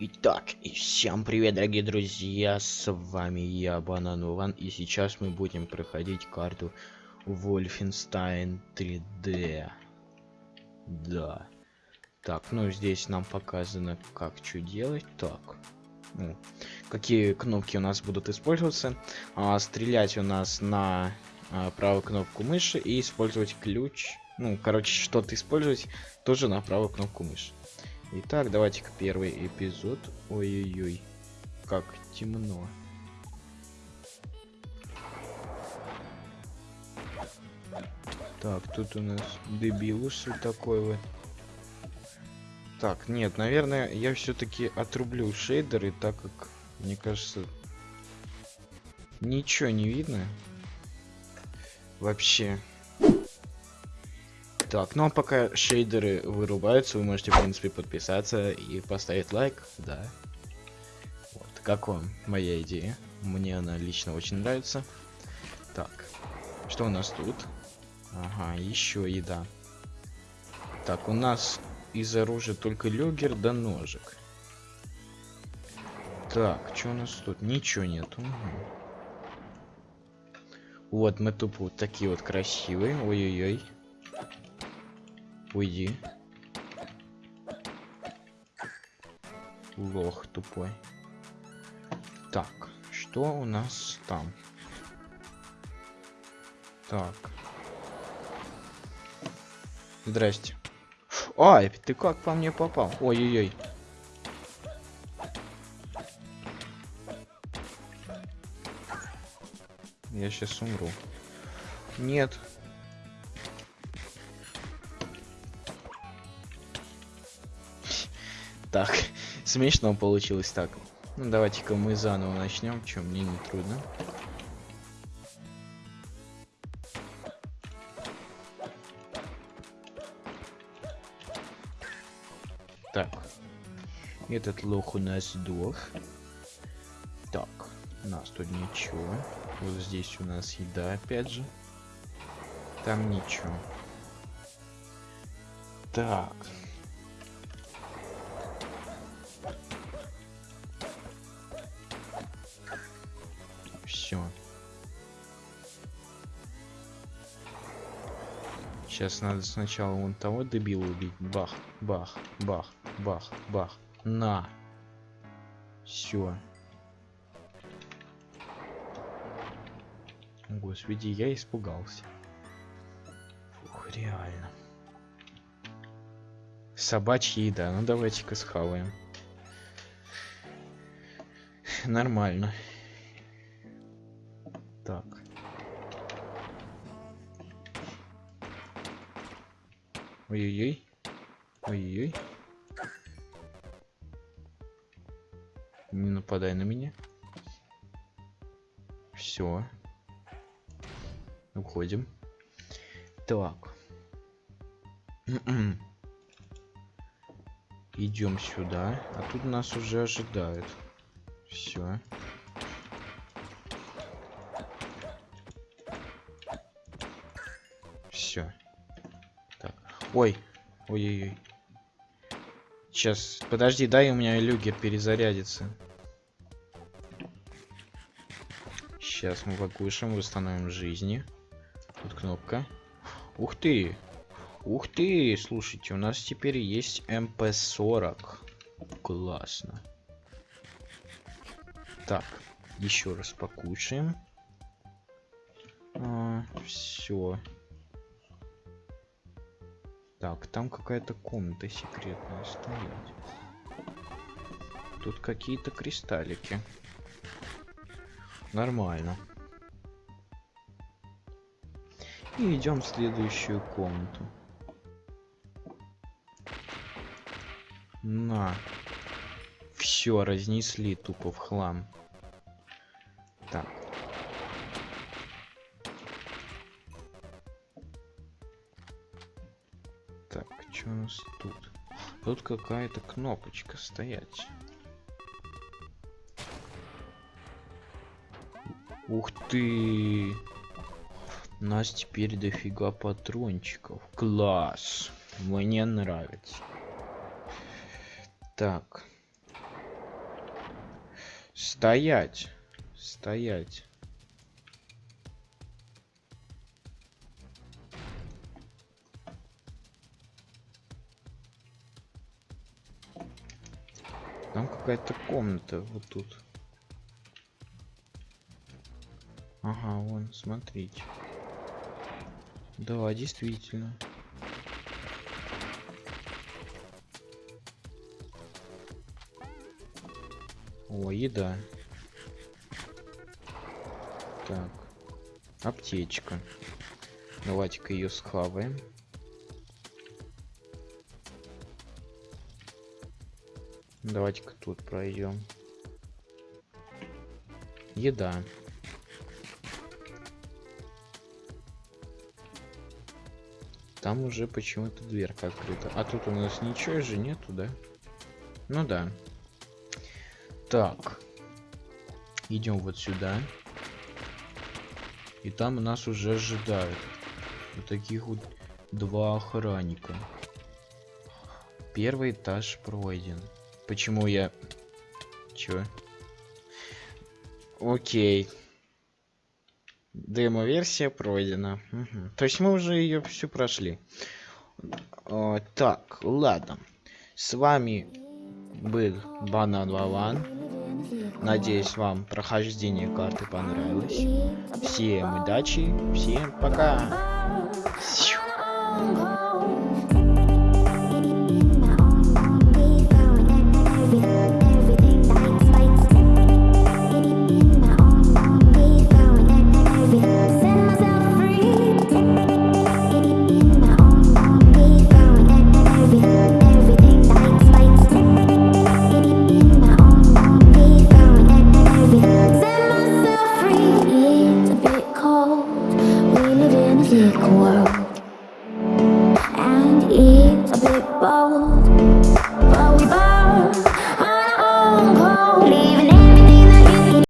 Итак, и всем привет, дорогие друзья, с вами я, Банан Ван, и сейчас мы будем проходить карту Wolfenstein 3D. Да. Так, ну здесь нам показано, как что делать. Так, ну, какие кнопки у нас будут использоваться. А, стрелять у нас на а, правую кнопку мыши и использовать ключ. Ну, короче, что-то использовать тоже на правую кнопку мыши. Итак, давайте-ка первый эпизод. Ой-ой-ой, как темно. Так, тут у нас дебилус такой вот. Так, нет, наверное, я все-таки отрублю шейдеры, так как, мне кажется, ничего не видно. Вообще. Так, ну а пока шейдеры вырубаются, вы можете, в принципе, подписаться и поставить лайк, да. Вот, как вам моя идея? Мне она лично очень нравится. Так, что у нас тут? Ага, еще еда. Так, у нас из оружия только люгер да ножик. Так, что у нас тут? Ничего нет. Угу. Вот, мы тупо вот такие вот красивые. Ой-ой-ой. Уйди. Лох тупой. Так, что у нас там? Так. Здрасте. Ай, ты как по мне попал? Ой-ой-ой. Я сейчас умру. Нет, Так, смешно получилось так. Ну, давайте-ка мы заново начнем, чем мне не трудно. Так. Этот лох у нас сдох. Так, у нас тут ничего. Вот здесь у нас еда, опять же. Там ничего. Так. Все. Сейчас надо сначала вон того дебила убить. Бах, бах, бах, бах, бах. На. Все. Господи, я испугался. Фух, реально. Собачья еда. Ну давайте-ка схаваем. Нормально. Так. Ой-ой-ой. Ой-ой-ой. Не нападай на меня. Все. Уходим. Так. Идем сюда. А тут нас уже ожидают. Все. Все. Так. Ой. Ой-ой-ой. Сейчас, подожди, дай у меня люгер перезарядится. Сейчас мы покушаем, восстановим жизни. Тут кнопка. Ух ты! Ух ты! Слушайте, у нас теперь есть МП-40. Классно. Так, еще раз покушаем. А, все. Так, там какая-то комната секретная стоит. Тут какие-то кристаллики. Нормально. И идем в следующую комнату. На. Все, разнесли тупо в хлам. Так. Что у нас тут? Тут какая-то кнопочка стоять. Ух ты! У нас теперь дофига патрончиков. Класс! Мне нравится. Так. Стоять. Стоять. Там какая-то комната вот тут. Ага, вон, смотрите. Да, действительно. О, еда. Так. Аптечка. Давайте-ка ее схаваем. Давайте-ка тут пройдем. Еда. Там уже почему-то дверка открыта. А тут у нас ничего же нету, да? Ну да. Так. Идем вот сюда. И там нас уже ожидают. Вот таких вот два охранника. Первый этаж пройден. Почему я... Чё? Окей. Демо-версия пройдена. Угу. То есть мы уже ее всю прошли. О, так, ладно. С вами был Банан Валан. Надеюсь, вам прохождение карты понравилось. Всем удачи, всем пока.